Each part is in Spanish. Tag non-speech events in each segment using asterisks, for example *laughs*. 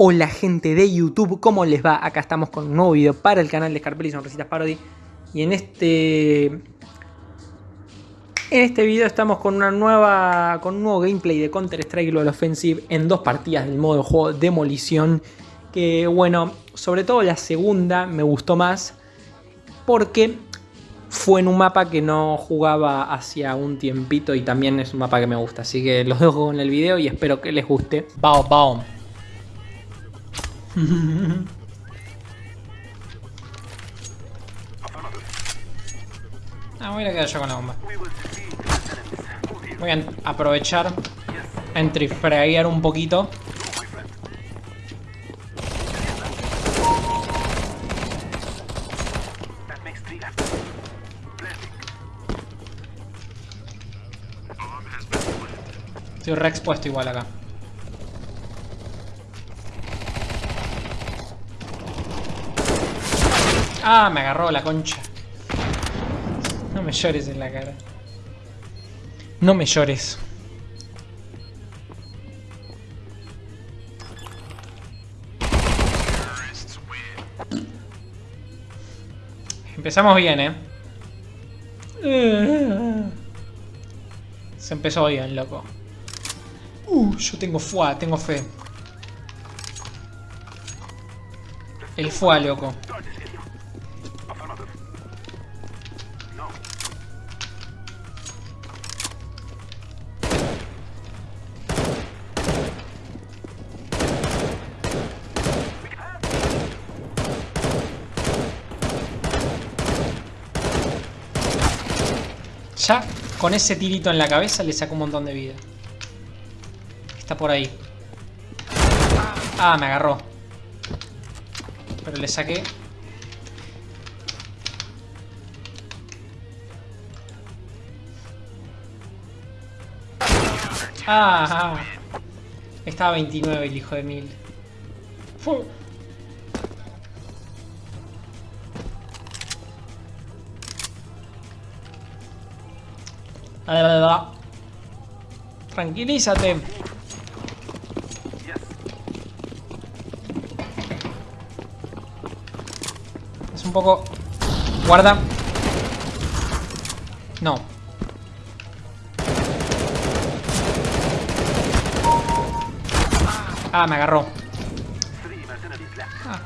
Hola gente de YouTube, ¿cómo les va? Acá estamos con un nuevo video para el canal de Scarpelli Sonrisitas Parody Y en este... En este video estamos con una nueva... Con un nuevo gameplay de Counter Strike Global Offensive En dos partidas del modo de juego Demolición Que bueno, sobre todo la segunda me gustó más Porque fue en un mapa que no jugaba hacía un tiempito y también es un mapa que me gusta. Así que los dejo con el video y espero que les guste. Bao, bao. *laughs* ah, voy a quedar yo con la bomba. Voy a aprovechar a entrefraguear un poquito. Estoy re expuesto igual acá. Ah, me agarró la concha. No me llores en la cara. No me llores. Empezamos bien, ¿eh? Se empezó bien, loco. Uh, yo tengo fuá, tengo fe. El fuá, loco. Ya con ese tirito en la cabeza le saco un montón de vida. Está por ahí. Ah, me agarró. Pero le saqué. Ah, ah. Estaba 29 el hijo de mil. Tranquilízate. Es un poco... Guarda. No. Ah, me agarró. Ah,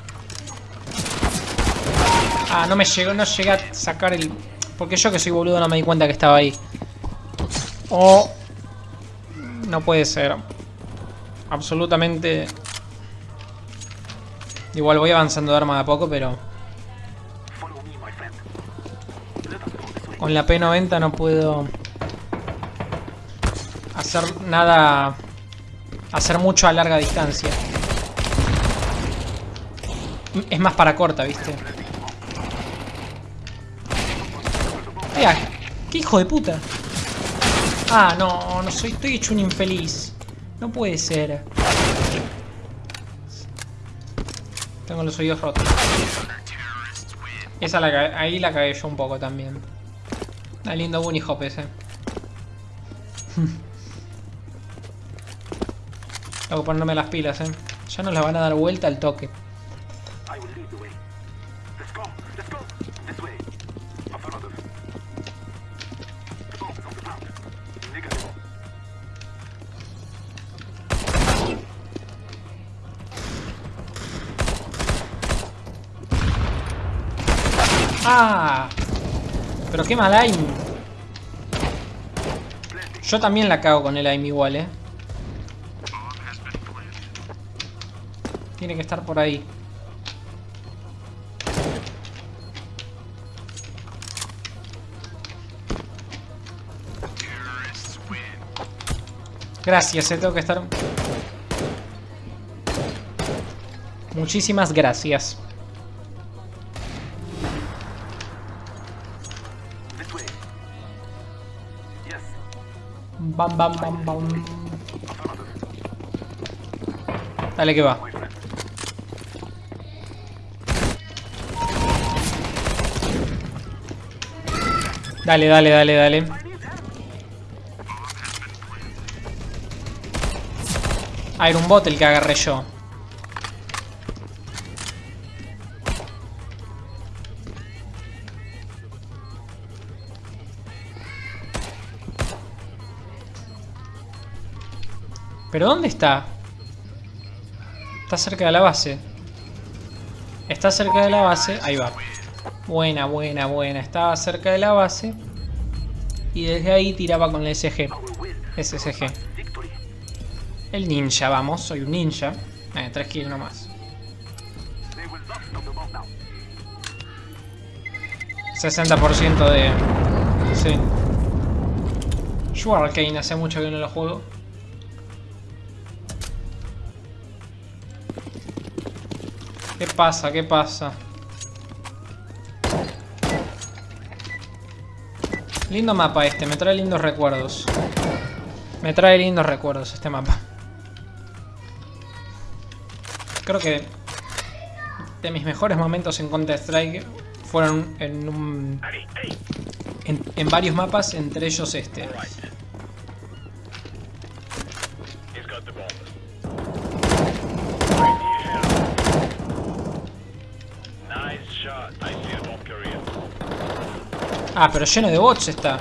ah no me llegó, no llegué a sacar el... Porque yo que soy boludo no me di cuenta que estaba ahí. Oh. No puede ser. Absolutamente... Igual voy avanzando de arma de a poco, pero... Con la P90 no puedo... Hacer nada... Hacer mucho a larga distancia. Es más para corta, ¿viste? Mira, qué hijo de puta. Ah, no, no soy, estoy hecho un infeliz. No puede ser. Tengo los oídos rotos. Esa la, ahí la cagué yo un poco también. Una lindo bunny hop ese. *laughs* Tengo que ponerme las pilas, eh. Ya nos la van a dar vuelta al toque. ¡Ah! Pero qué mal aim. Yo también la cago con el aim igual, eh. Tiene que estar por ahí. Gracias, eh, tengo que estar... Muchísimas gracias. Bam, bam, bam, bam. Dale que va. Dale, dale, dale, dale. Ah, era un bot el que agarré yo. ¿Pero dónde está? Está cerca de la base. Está cerca de la base. Ahí va. Buena, buena, buena. Estaba cerca de la base. Y desde ahí tiraba con el SG. SSG. El ninja, vamos. Soy un ninja. Eh, tres kills nomás. 60% de... Sí. Yo hace mucho que no lo juego. ¿Qué pasa? ¿Qué pasa? Lindo mapa este, me trae lindos recuerdos. Me trae lindos recuerdos este mapa. Creo que de mis mejores momentos en Counter-Strike fueron en un... En, en, varios mapas, entre ellos este. Ah, pero lleno de bots está.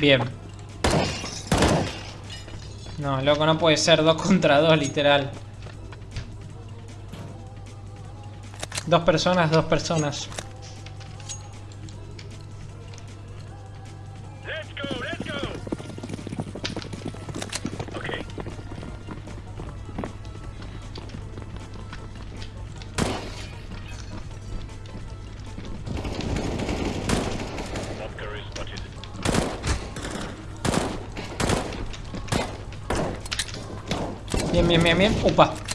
Bien. No, loco, no puede ser dos contra dos, literal. Dos personas, dos personas. Bien, bien, bien, bien. Upa.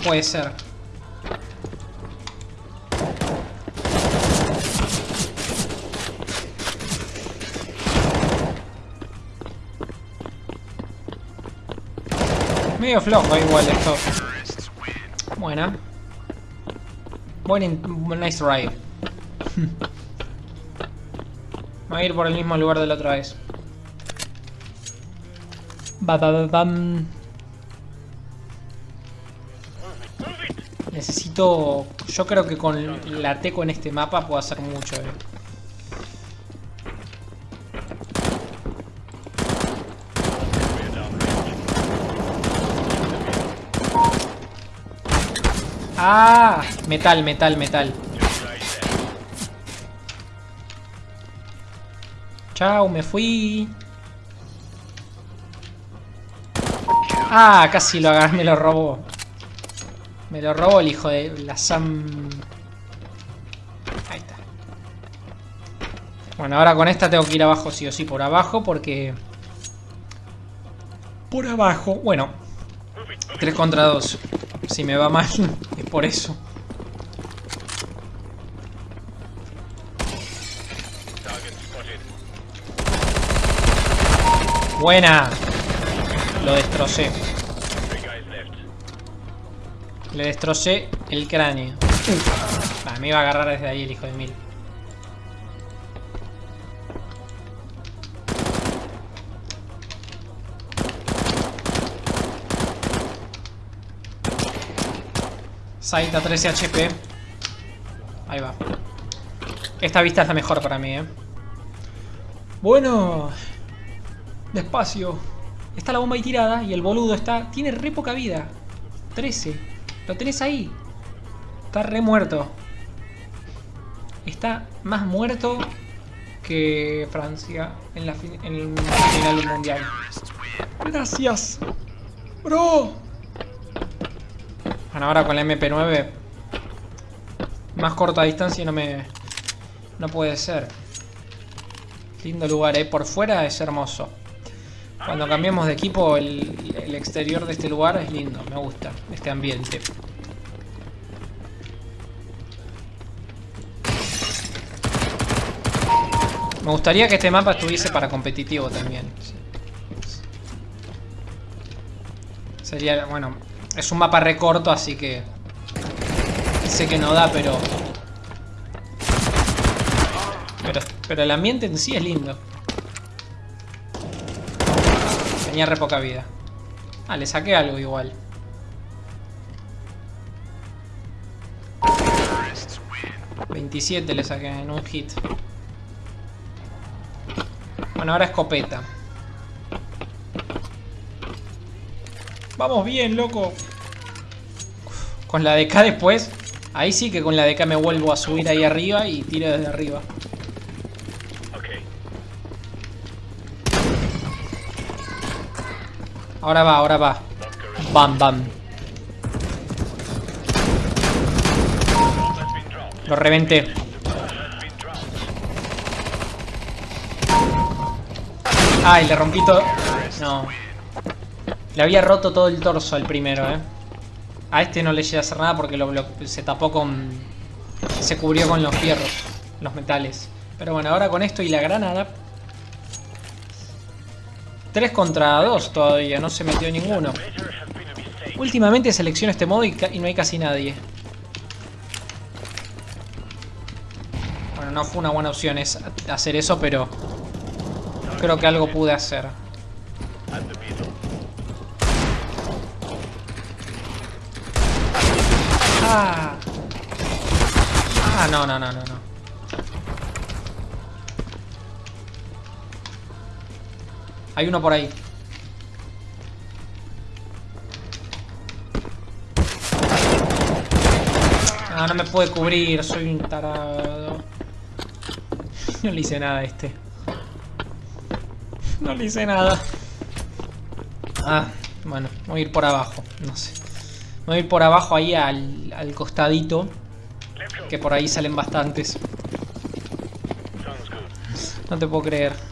Puede ser. Medio flojo igual esto. Buena. Buen nice ride. *laughs* Va a ir por el mismo lugar de la otra vez. Ba, ba, ba. Necesito... Yo creo que con la teco en este mapa puedo hacer mucho. Eh. Ah, metal, metal, metal. Chao, me fui. Ah, casi lo agarré, me lo robó. Me lo robó el hijo de la Sam... Ahí está. Bueno, ahora con esta tengo que ir abajo sí o sí por abajo porque... Por abajo, bueno. 3 contra 2. Si me va mal, *laughs* es por eso. Buena. Lo destrocé. Le destrocé el cráneo. Me iba a agarrar desde ahí el hijo de mil. Saita 13 HP. Ahí va. Esta vista es la mejor para mí, eh. Bueno, Despacio. Está la bomba ahí tirada y el boludo está... Tiene re poca vida. 13. Lo tenés ahí. Está re muerto. Está más muerto que Francia en, la en el final del mundial. Gracias. Bro. Bueno, ahora con la MP9 más corta distancia no me... No puede ser. Lindo lugar, ¿eh? Por fuera es hermoso. Cuando cambiamos de equipo, el, exterior de este lugar es lindo, me gusta este ambiente. Me gustaría que este mapa estuviese para competitivo también. Sería, bueno, es un mapa recorto, así que... Sé que no da, pero... Pero el ambiente en sí es lindo. Tenía re poca vida. Ah, le saqué algo igual. ...27 le saqué en un hit. Bueno, ahora escopeta. Vamos bien, loco. Con la DK después. Ahí sí que con la DK me vuelvo a subir ahí arriba y tiro desde arriba. Ahora va, ahora va. Bam, bam. Lo reventé. Ay, le rompí todo. No. Le había roto todo el torso al primero, eh. A este no le llega a hacer nada porque lo, se tapó con... Se cubrió con los fierros, los metales. Pero bueno, ahora con esto y la granada... 3 contra 2 todavía, no se metió ninguno. Últimamente selecciono este modo y, no hay casi nadie. Bueno, no fue una buena opción hacer eso, pero... Creo que algo pude hacer. Ah. Ah, no, no, no, no, no. Hay uno por ahí. Ah, no me puede cubrir, soy un tarado. *laughs* No le hice nada a este. *laughs* No le hice nada. Ah, bueno, voy a ir por abajo, no sé. Voy a ir por abajo ahí al, al costadito. Que por ahí salen bastantes. No te puedo creer.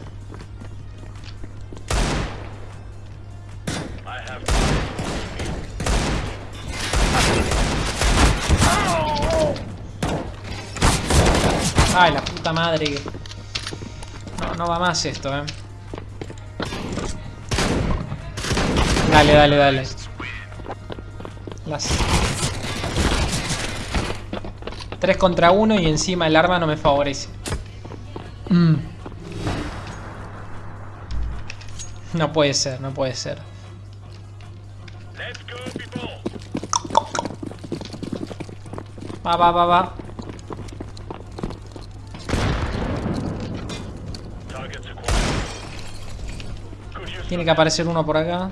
Ay, la puta madre. No, no va más esto, eh. Dale, dale, dale. Las... 3 contra 1 y encima el arma no me favorece. Mm. No puede ser, no puede ser. Va, va, va, va. Tiene que aparecer uno por acá.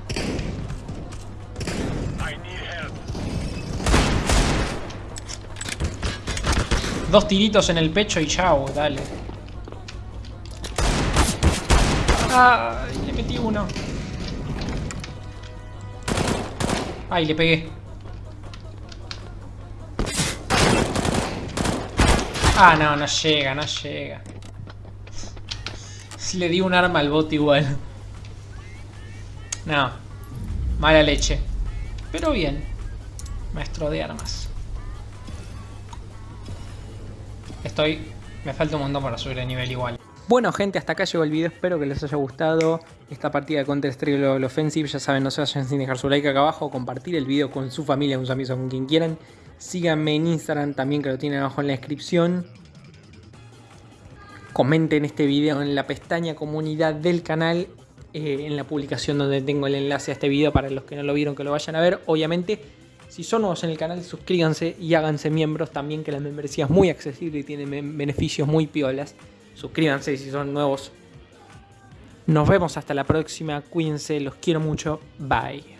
Dos tiritos en el pecho y chao, dale. Ay, le metí uno. Ay, le pegué. Ah, no, no llega, no llega. Le di un arma al bot igual. No. Mala leche. Pero bien. Maestro de armas. Estoy... Me falta un montón para subir de nivel igual. Bueno gente, hasta acá llegó el video, espero que les haya gustado esta partida de Counter Strike Global Offensive. Ya saben, no se vayan sin dejar su like acá abajo, compartir el video con su familia, con sus amigos, con quien quieran. Síganme en Instagram también que lo tienen abajo en la descripción. Comenten este video en la pestaña comunidad del canal, eh, en la publicación donde tengo el enlace a este video para los que no lo vieron que lo vayan a ver. Obviamente si son nuevos en el canal, suscríbanse y háganse miembros también, que la membresía es muy accesible y tiene beneficios muy piolas. Suscríbanse si son nuevos. Nos vemos hasta la próxima, cuídense, los quiero mucho, bye.